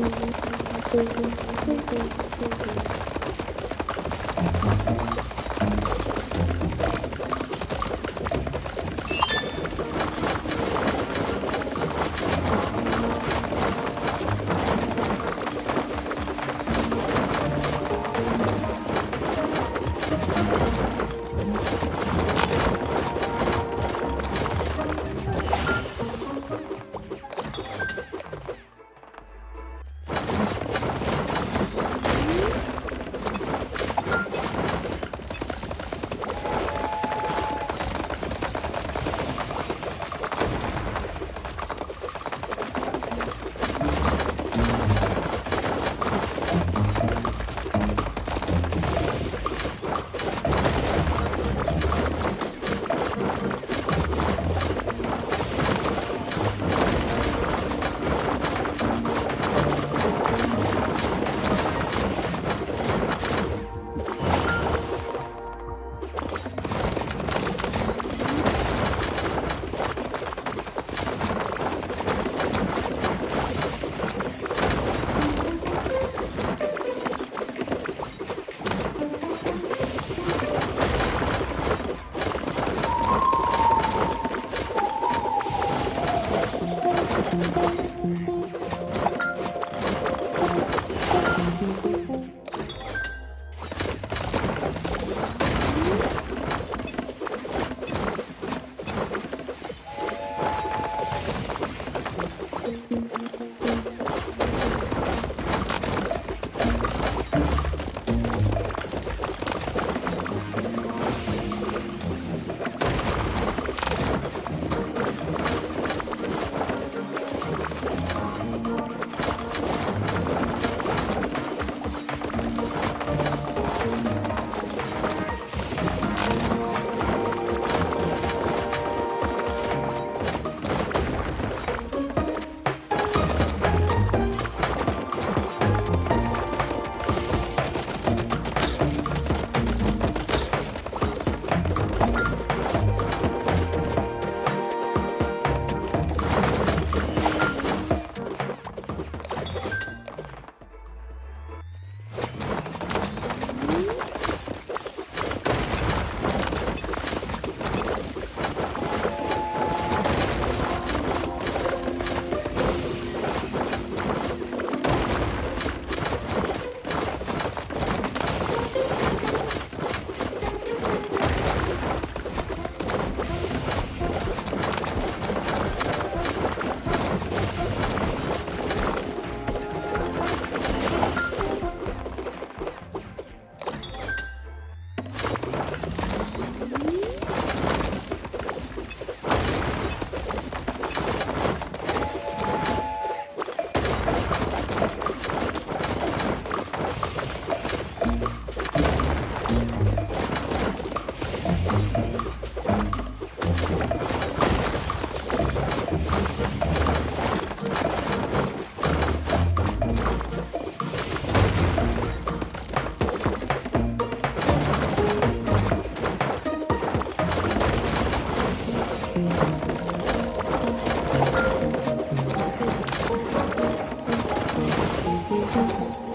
Thank you. 辛苦。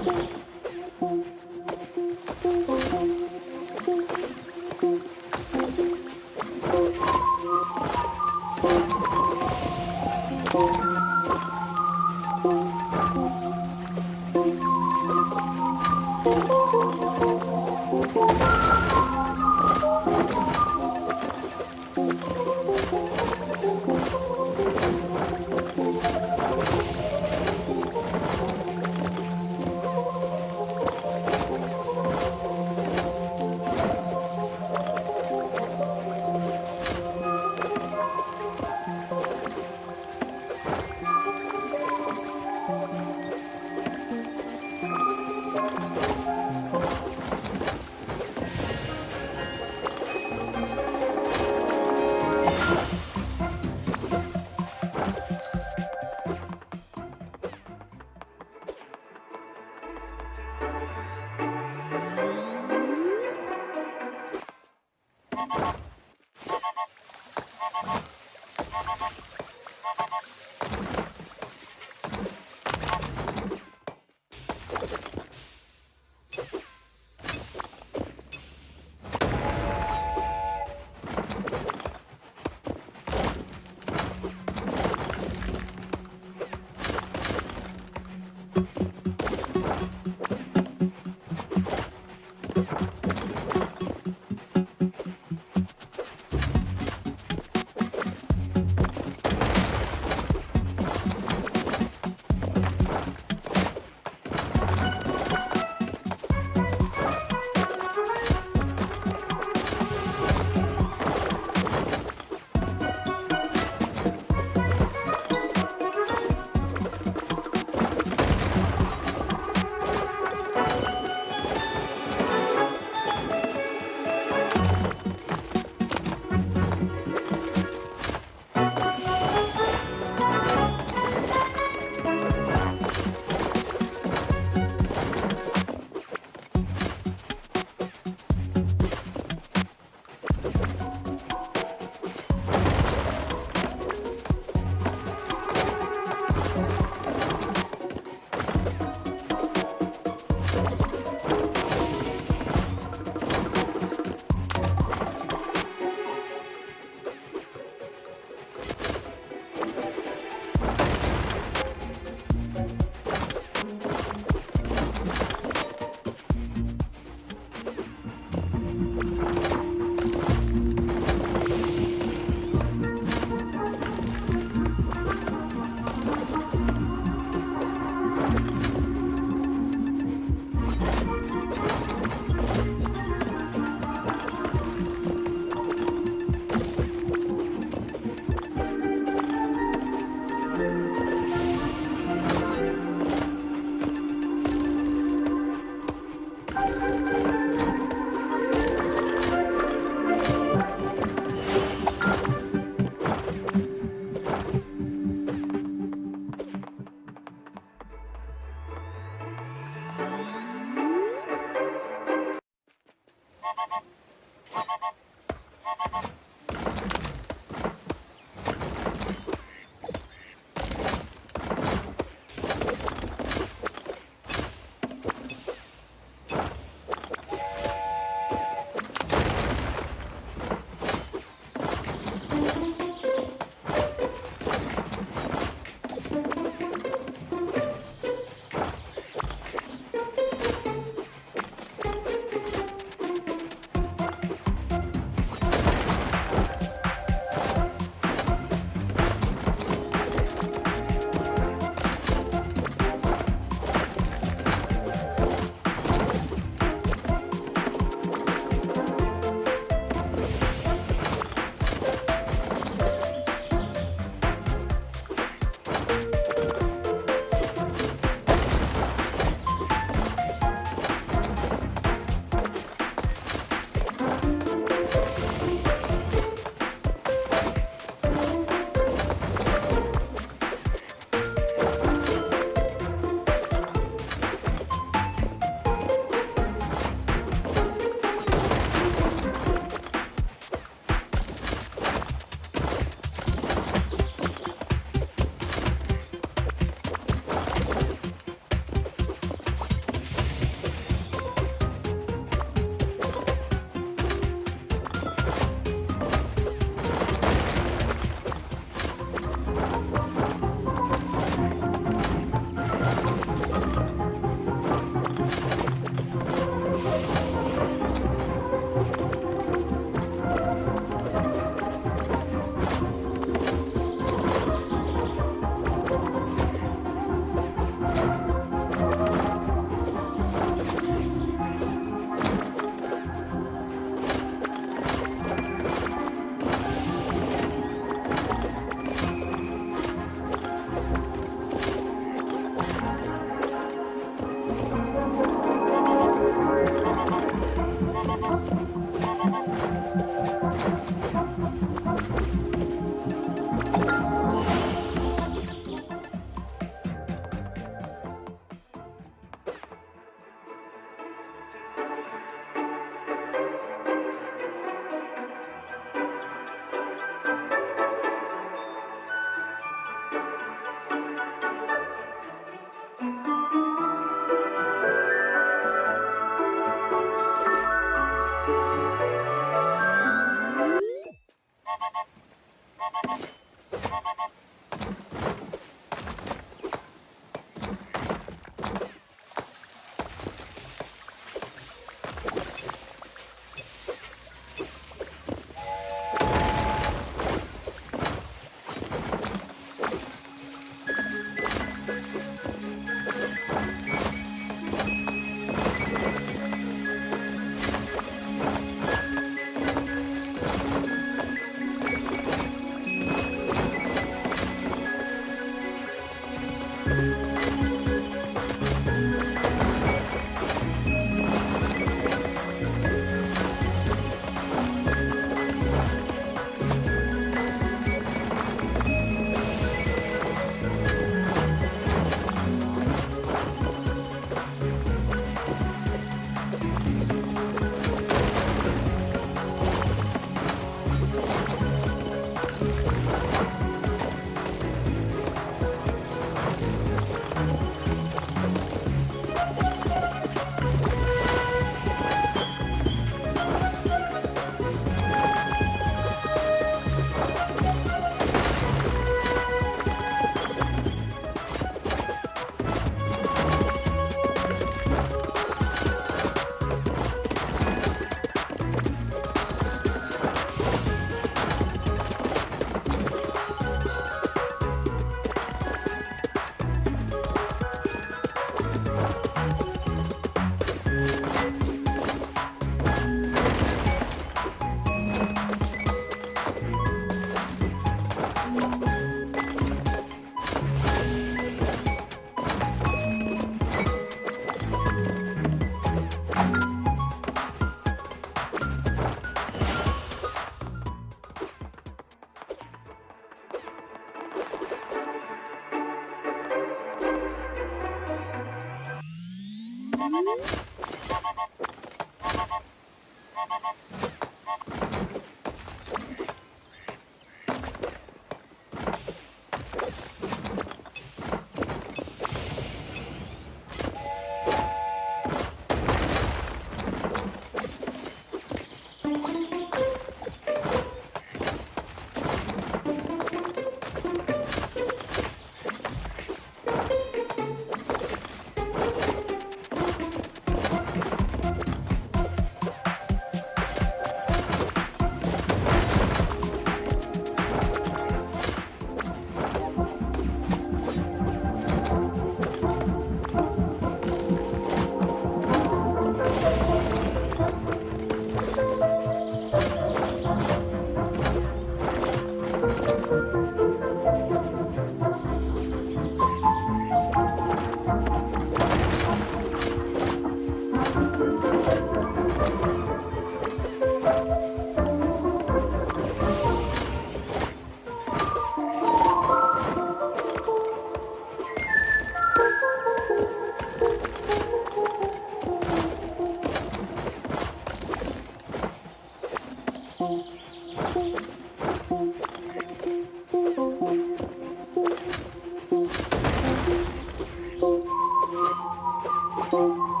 Thank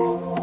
you.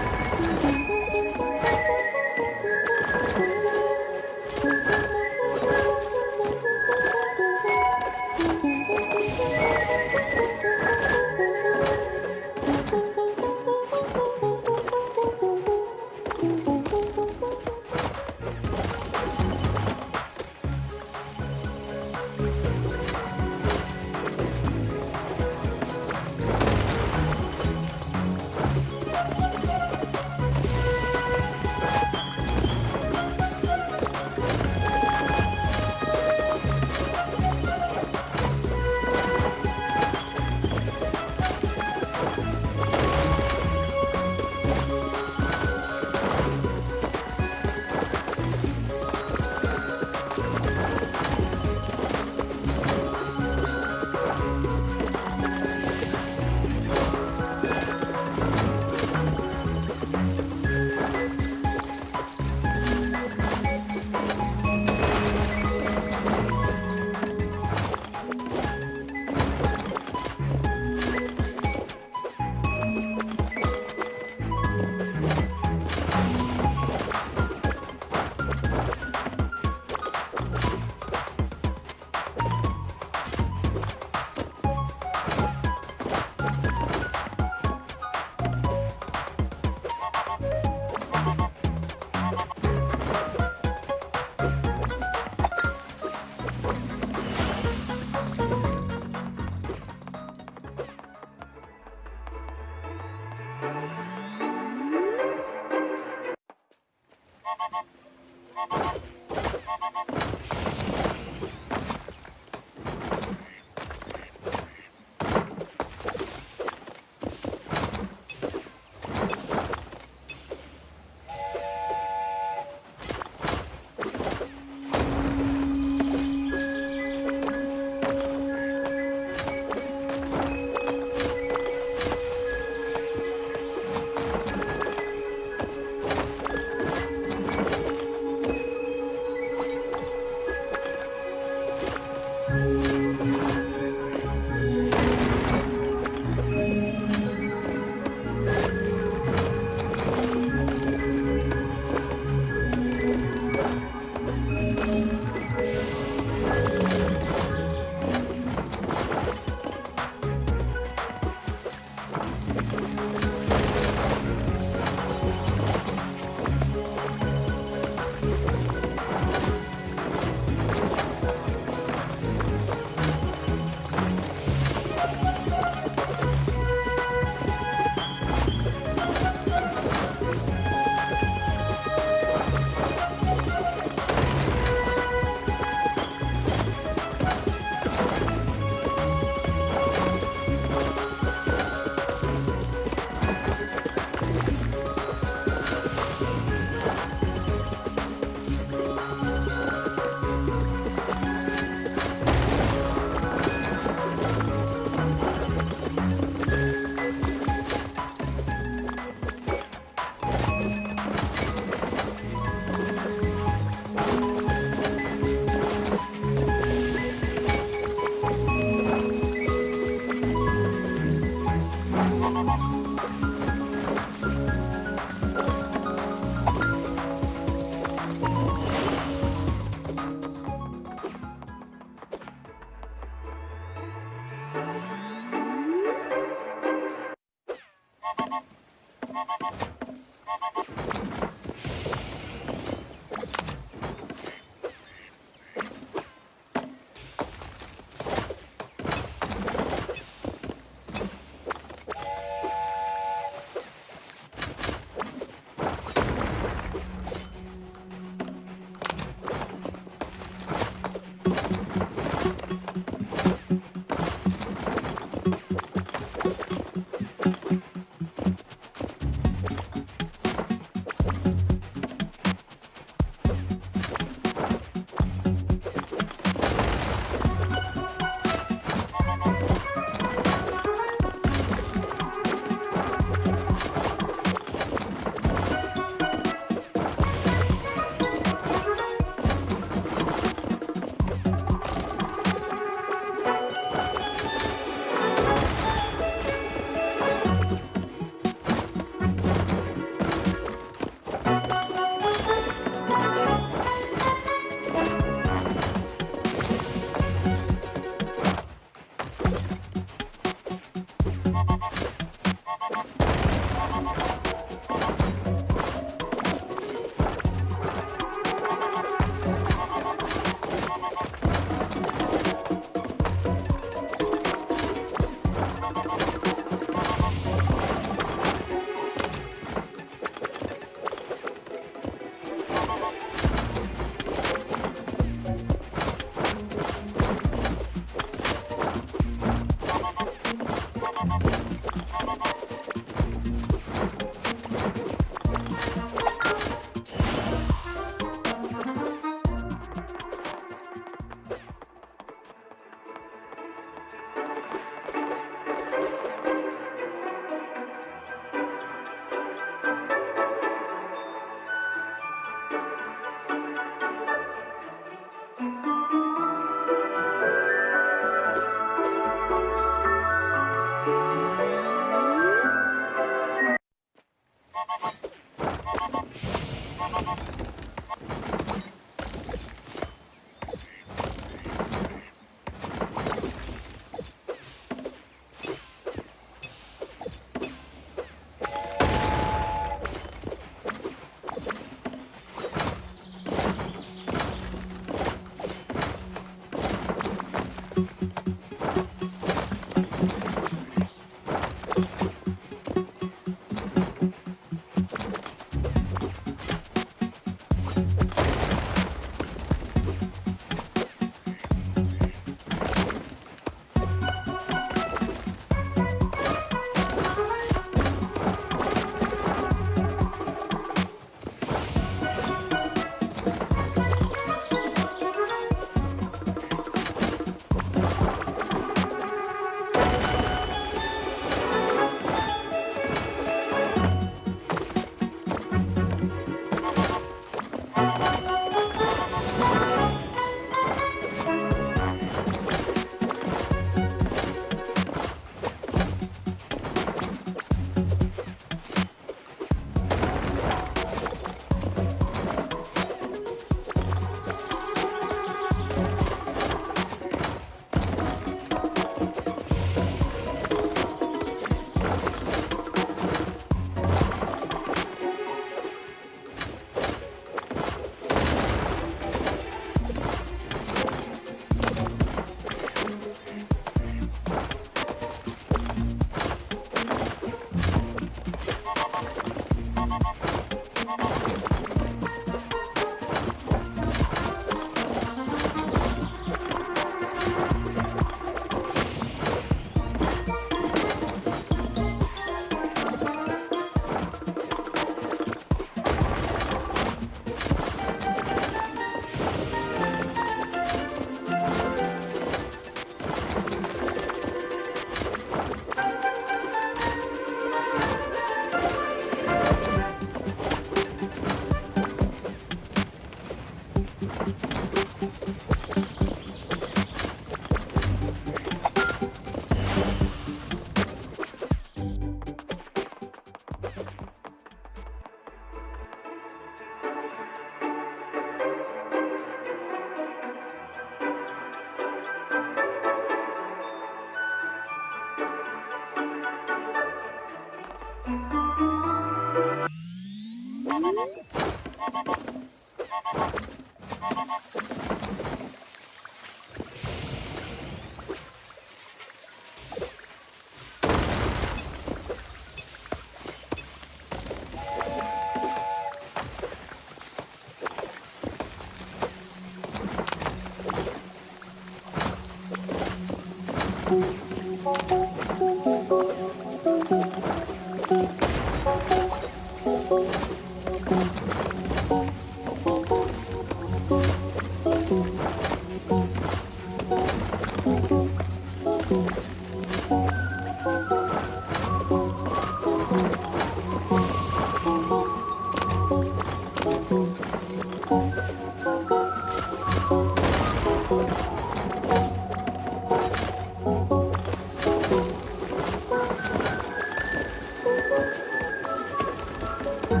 フフ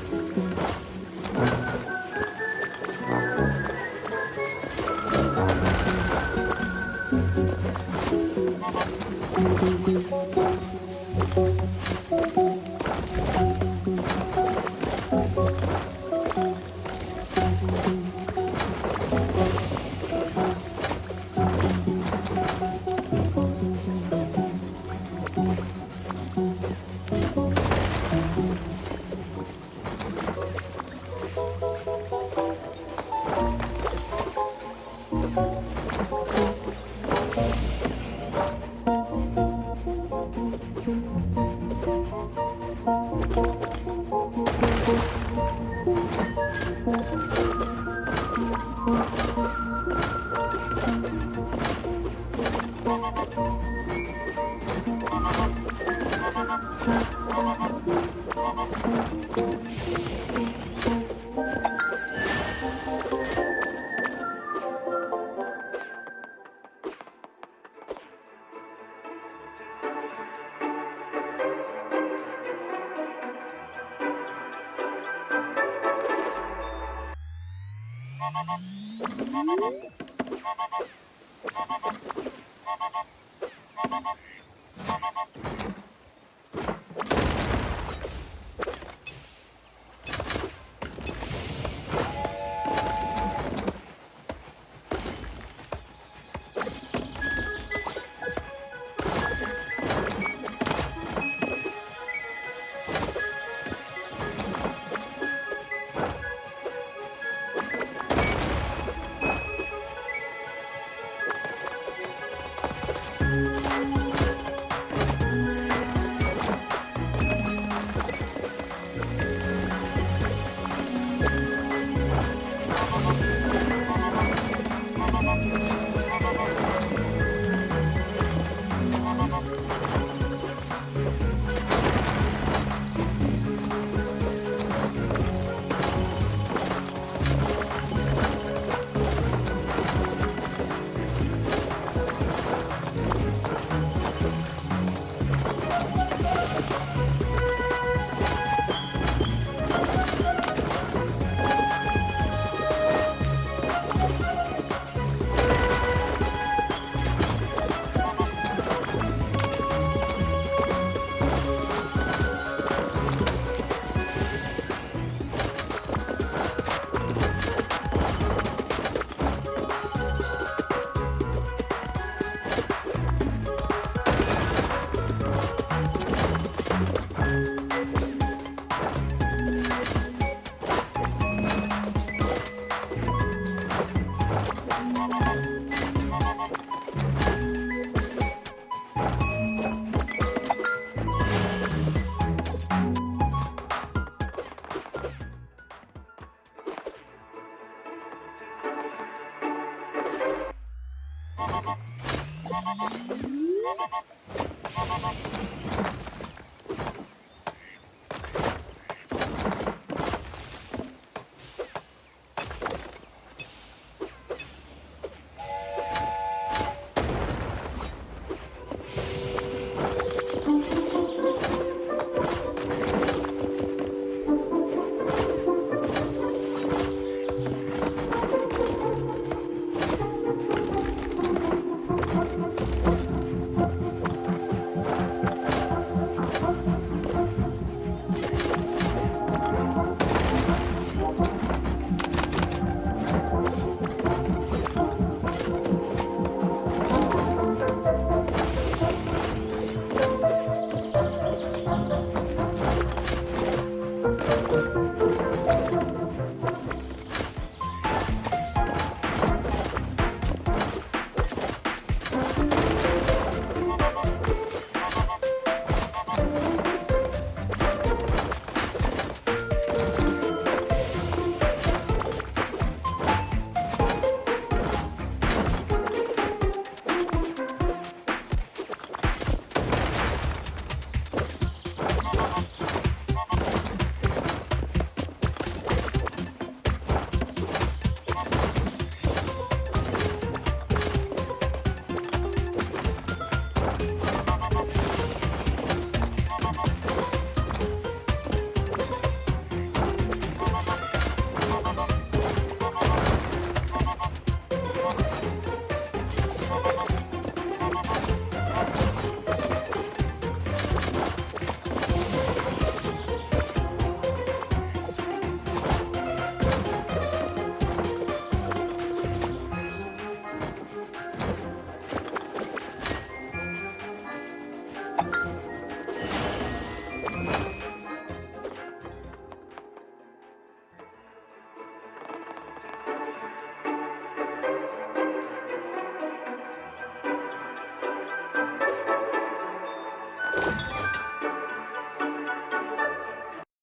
フ。